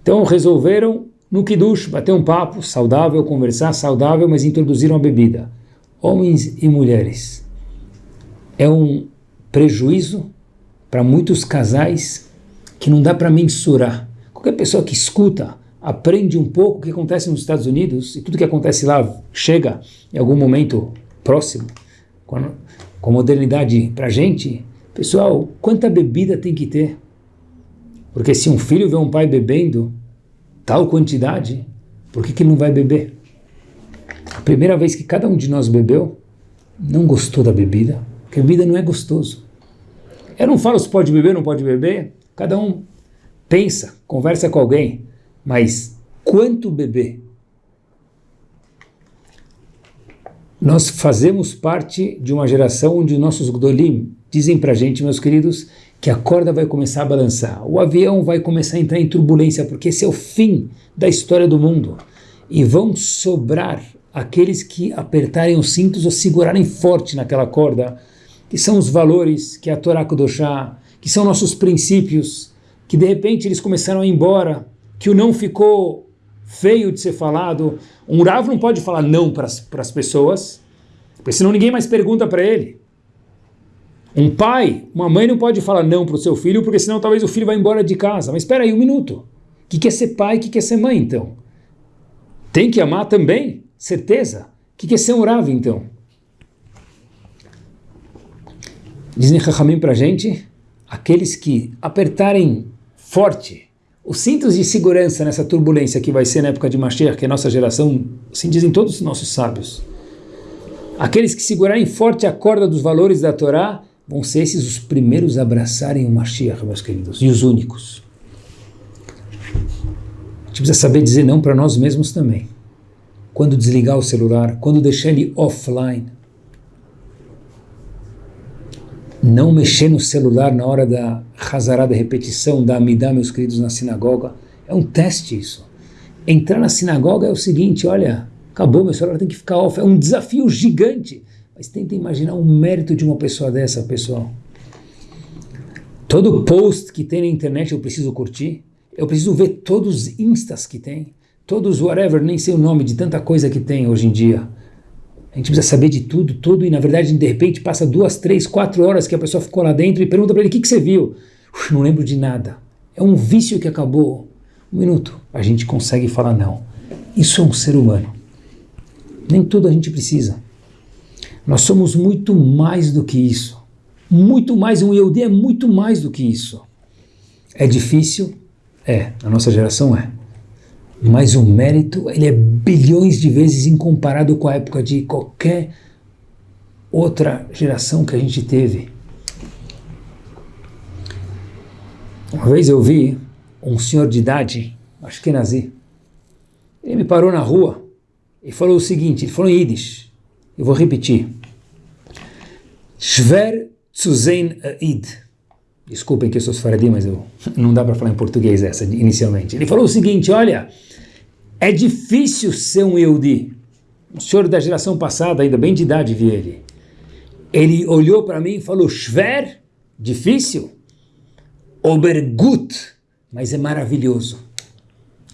Então resolveram, no Kiddush, bater um papo saudável, conversar saudável, mas introduziram a bebida. Homens e mulheres. É um prejuízo para muitos casais que não dá para mensurar. Qualquer pessoa que escuta, aprende um pouco o que acontece nos Estados Unidos, e tudo que acontece lá chega em algum momento próximo, quando com modernidade para a gente, pessoal, quanta bebida tem que ter? Porque se um filho vê um pai bebendo tal quantidade, por que, que ele não vai beber? A primeira vez que cada um de nós bebeu, não gostou da bebida, porque bebida não é gostoso. Eu não falo se pode beber não pode beber, cada um pensa, conversa com alguém, mas quanto beber? Nós fazemos parte de uma geração onde nossos Gdolim dizem para gente, meus queridos, que a corda vai começar a balançar, o avião vai começar a entrar em turbulência, porque esse é o fim da história do mundo. E vão sobrar aqueles que apertarem os cintos ou segurarem forte naquela corda, que são os valores, que é a Torá Kudoshá, que são nossos princípios, que de repente eles começaram a ir embora, que o não ficou feio de ser falado. Um Rav não pode falar não para as pessoas, porque senão ninguém mais pergunta para ele. Um pai, uma mãe não pode falar não para o seu filho, porque senão talvez o filho vá embora de casa. Mas espera aí um minuto. O que, que é ser pai? O que, que é ser mãe, então? Tem que amar também? Certeza? O que, que é ser um Rav, então? Dizem Chachamim para gente, aqueles que apertarem forte os cintos de segurança nessa turbulência que vai ser na época de Mashiach, que é a nossa geração, assim dizem todos os nossos sábios. Aqueles que segurarem forte a corda dos valores da Torá vão ser esses os primeiros a abraçarem o Mashiach, meus queridos, e os únicos. A gente precisa saber dizer não para nós mesmos também. Quando desligar o celular, quando deixar ele offline, não mexer no celular na hora da razarada repetição da Amidá, meus queridos, na sinagoga. É um teste isso. Entrar na sinagoga é o seguinte, olha, acabou, meu celular tem que ficar off. É um desafio gigante. Mas tenta imaginar o mérito de uma pessoa dessa, pessoal. Todo post que tem na internet eu preciso curtir. Eu preciso ver todos os instas que tem, todos whatever, nem sei o nome de tanta coisa que tem hoje em dia. A gente precisa saber de tudo, tudo, e na verdade, de repente, passa duas, três, quatro horas que a pessoa ficou lá dentro e pergunta para ele: o que, que você viu? Uf, não lembro de nada. É um vício que acabou. Um minuto. A gente consegue falar não. Isso é um ser humano. Nem tudo a gente precisa. Nós somos muito mais do que isso. Muito mais. Um Yehudi é muito mais do que isso. É difícil? É. Na nossa geração é. Mas o mérito, ele é bilhões de vezes incomparado com a época de qualquer outra geração que a gente teve. Uma vez eu vi um senhor de idade, acho que nazi, ele me parou na rua e falou o seguinte, ele falou em Yiddish, eu vou repetir. Shver Tzuzein Id. Desculpem que eu sou sfaradim, mas eu, (laughs) não dá para falar em português essa inicialmente. Ele falou o seguinte, olha, é difícil ser um Yehudi. O senhor da geração passada, ainda bem de idade, vi ele. Ele olhou para mim e falou, Shver, difícil? Obergut, mas é maravilhoso.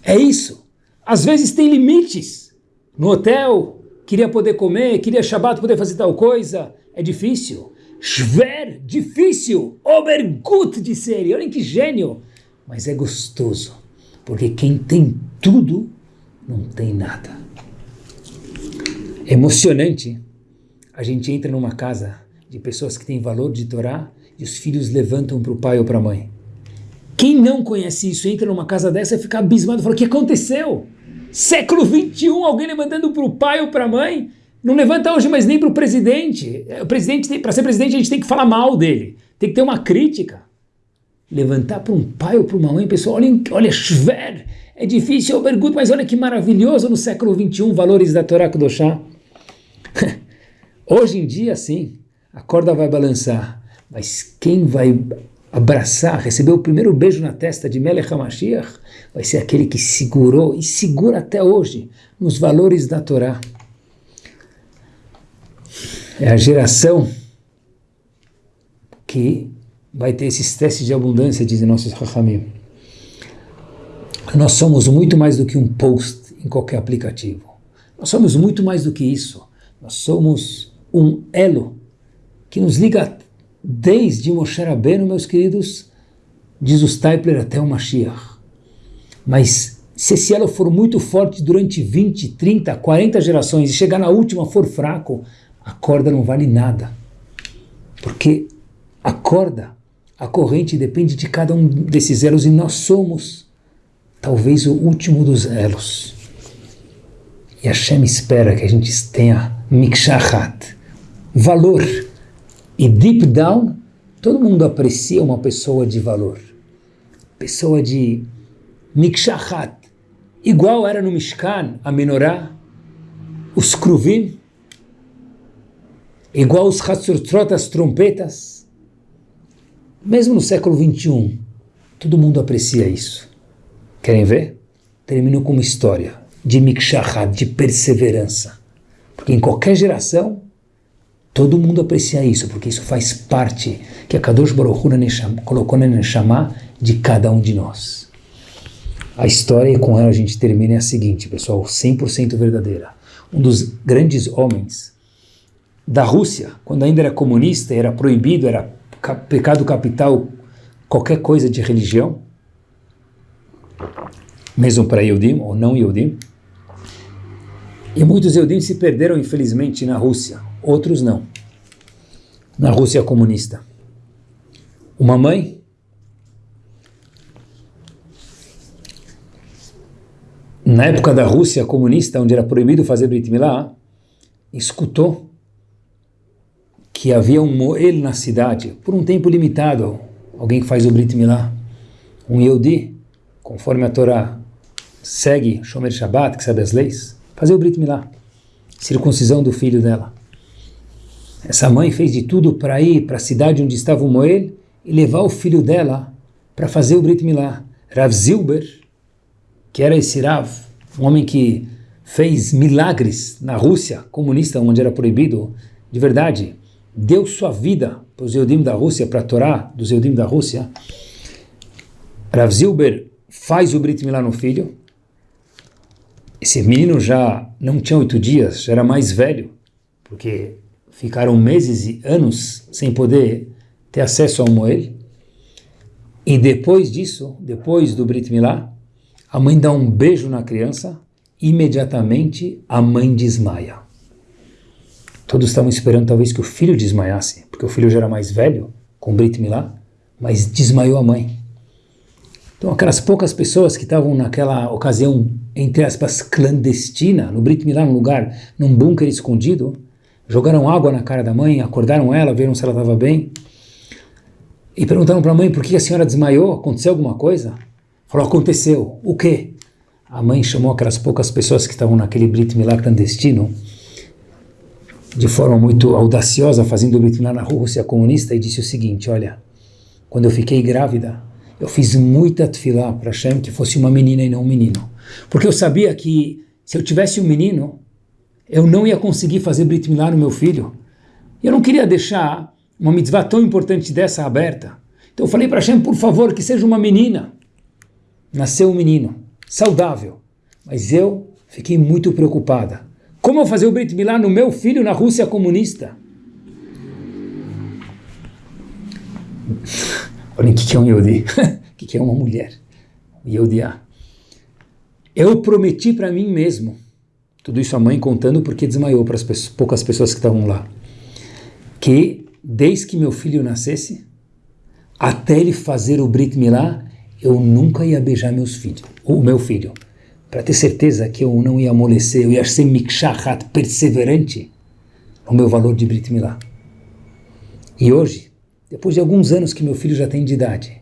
É isso. Às vezes tem limites. No hotel, queria poder comer, queria Shabbat poder fazer tal coisa. É difícil. Shver, difícil. Obergut, disse ele. Olhem que gênio. Mas é gostoso. Porque quem tem tudo não tem nada. É emocionante. A gente entra numa casa de pessoas que têm valor de Torá e os filhos levantam para o pai ou para a mãe. Quem não conhece isso, entra numa casa dessa e fica abismado, fala, o que aconteceu? Século 21, alguém levantando para o pai ou para a mãe? Não levanta hoje mais nem para o presidente. O presidente, para ser presidente, a gente tem que falar mal dele. Tem que ter uma crítica. Levantar para um pai ou para uma mãe, pessoal, olha, olha, Shver, é difícil, Obergut, mas olha que maravilhoso no século 21, valores da Torá Kudoshá. (laughs) Hoje em dia, sim, a corda vai balançar, mas quem vai abraçar, receber o primeiro beijo na testa de Melech HaMashiach, vai ser aquele que segurou e segura até hoje nos valores da Torá. É a geração que vai ter esses testes de abundância, dizem nossos Rahamim. Nós somos muito mais do que um post em qualquer aplicativo. Nós somos muito mais do que isso. Nós somos um elo que nos liga desde Moshe Rabbeinu, meus queridos, diz o Stapler, até o Mashiach. Mas se esse elo for muito forte durante 20, 30, 40 gerações e chegar na última for fraco, a corda não vale nada. Porque a corda, a corrente depende de cada um desses elos e nós somos talvez o último dos elos. E Hashem espera que a gente tenha mikshahat, valor. E deep down, todo mundo aprecia uma pessoa de valor. Pessoa de mikshahat. Igual era no Mishkan, a menorá, os kruvim, igual os hatzurtrot, as trompetas. Mesmo no século 21, todo mundo aprecia isso. Querem ver? Termino com uma história de mikshahat, de perseverança. Porque em qualquer geração, todo mundo aprecia isso, porque isso faz parte que a Kadosh Baruch Hu colocou na Neshama de cada um de nós. A história, e com ela a gente termina, é a seguinte, pessoal, 100% verdadeira. Um dos grandes homens da Rússia, quando ainda era comunista, era proibido, era pecado capital qualquer coisa de religião, mesmo para Eudim ou não Eudim. E muitos Eudim se perderam, infelizmente, na Rússia, outros não. Na Rússia comunista. Uma mãe na época da Rússia comunista, onde era proibido fazer Brit Milá, escutou que havia um Moel na cidade, por um tempo limitado, alguém que faz o Brit Milá, um Yehudi, conforme a Torá segue Shomer Shabbat, que sabe as leis, fazer o Brit Milá, circuncisão do filho dela. Essa mãe fez de tudo para ir para a cidade onde estava o Moel e levar o filho dela para fazer o Brit Milá. Rav Zilber, que era esse Rav, um homem que fez milagres na Rússia comunista, onde era proibido, de verdade, deu sua vida para os Eudim da Rússia, para a Torá dos Eudim da Rússia. Rav Zilber faz o Brit Milá no filho. Esse menino já não tinha oito dias, já era mais velho, porque ficaram meses e anos sem poder ter acesso ao Moel. E depois disso, depois do Brit Milá, a mãe dá um beijo na criança, imediatamente a mãe desmaia. Todos estavam esperando talvez que o filho desmaiasse, porque o filho já era mais velho, com Brit Milá, mas desmaiou a mãe. Então aquelas poucas pessoas que estavam naquela ocasião, entre aspas, clandestina, no Brit Milá, num lugar, num bunker escondido, jogaram água na cara da mãe, acordaram ela, viram se ela estava bem, e perguntaram para a mãe por que a senhora desmaiou, aconteceu alguma coisa? Falou, aconteceu. O quê? A mãe chamou aquelas poucas pessoas que estavam naquele Brit Milá clandestino, de forma muito audaciosa, fazendo o Brit Milá na Rússia comunista, e disse o seguinte, olha, quando eu fiquei grávida, eu fiz muita tefilá para Hashem que fosse uma menina e não um menino. Porque eu sabia que se eu tivesse um menino, eu não ia conseguir fazer Brit Milá no meu filho. Eu não queria deixar uma mitzvah tão importante dessa aberta. Então eu falei para Hashem, por favor, que seja uma menina. Nasceu um menino, saudável. Mas eu fiquei muito preocupada. Como eu fazer o Brit Milá no meu filho na Rússia comunista? Olhem o que é um Yodi, o (laughs) que é uma mulher. Yodiá. Eu prometi para mim mesmo, tudo isso a mãe contando porque desmaiou para as poucas pessoas que estavam lá, que desde que meu filho nascesse, até ele fazer o Brit Milá, eu nunca ia beijar meus filhos, o meu filho, para ter certeza que eu não ia amolecer, eu ia ser mikshahat, perseverante no meu valor de Brit Milá. E hoje, depois de alguns anos que meu filho já tem de idade,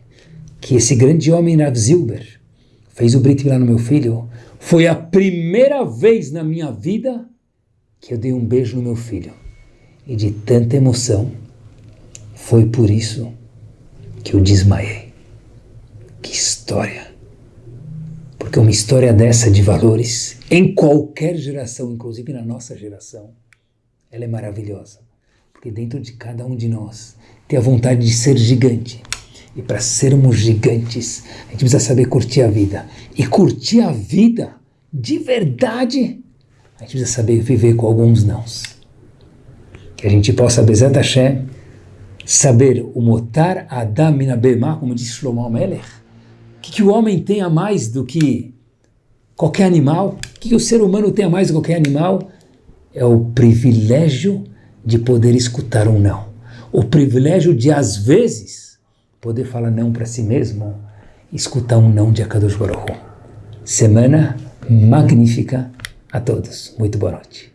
que esse grande homem Rav Zilber fez o Brit Milá no meu filho, foi a primeira vez na minha vida que eu dei um beijo no meu filho. E de tanta emoção, foi por isso que eu desmaiei. Que história! Porque uma história dessa de valores, em qualquer geração, inclusive na nossa geração, ela é maravilhosa. Porque dentro de cada um de nós tem a vontade de ser gigante. E para sermos gigantes, a gente precisa saber curtir a vida. E curtir a vida de verdade, a gente precisa saber viver com alguns nãos. Que a gente possa, Bezat Hashem, saber o motar Adam minabema, como disse Shlomo Melech, o que, que, o homem tem a mais do que qualquer animal, o que, que o ser humano tem a mais do que qualquer animal, é o privilégio de poder escutar um não. O privilégio de, às vezes, poder falar não para si mesmo, escutar um não de Akadosh Baruch Semana magnífica a todos. Muito boa noite.